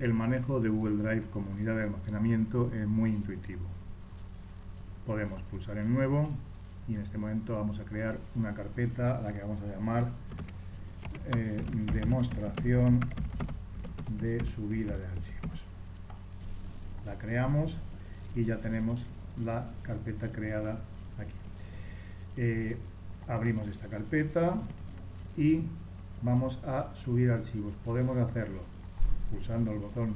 el manejo de Google Drive como unidad de almacenamiento es muy intuitivo. Podemos pulsar en nuevo y en este momento vamos a crear una carpeta a la que vamos a llamar eh, demostración de subida de archivos. La creamos y ya tenemos la carpeta creada aquí. Eh, abrimos esta carpeta y vamos a subir archivos. Podemos hacerlo pulsando el botón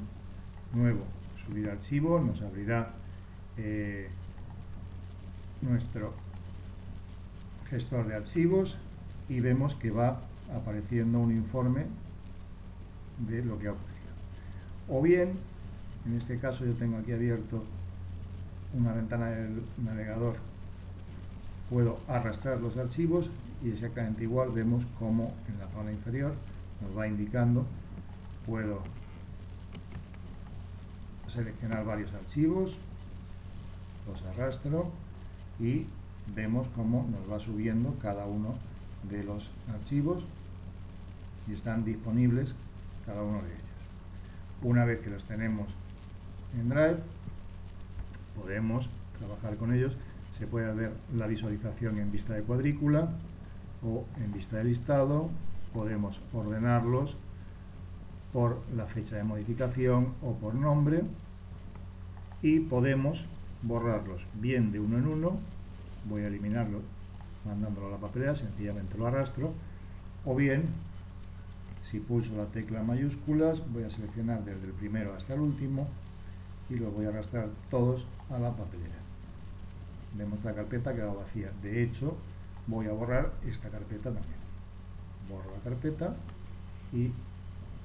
nuevo, subir archivo, nos abrirá eh, nuestro gestor de archivos y vemos que va apareciendo un informe de lo que ha ocurrido. O bien, en este caso yo tengo aquí abierto una ventana del navegador, puedo arrastrar los archivos y exactamente igual vemos como en la zona inferior nos va indicando, puedo seleccionar varios archivos, los arrastro y vemos cómo nos va subiendo cada uno de los archivos y están disponibles cada uno de ellos. Una vez que los tenemos en Drive, podemos trabajar con ellos. Se puede ver la visualización en vista de cuadrícula o en vista de listado. Podemos ordenarlos por la fecha de modificación o por nombre y podemos borrarlos bien de uno en uno. Voy a eliminarlo mandándolo a la papelera, sencillamente lo arrastro. O bien si pulso la tecla mayúsculas voy a seleccionar desde el primero hasta el último y los voy a arrastrar todos a la papelera. Vemos la carpeta queda vacía. De hecho voy a borrar esta carpeta también. Borro la carpeta y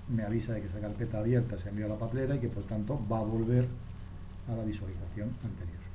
me avisa de que esa carpeta abierta se envió a la papelera y que por tanto va a volver a la visualización anterior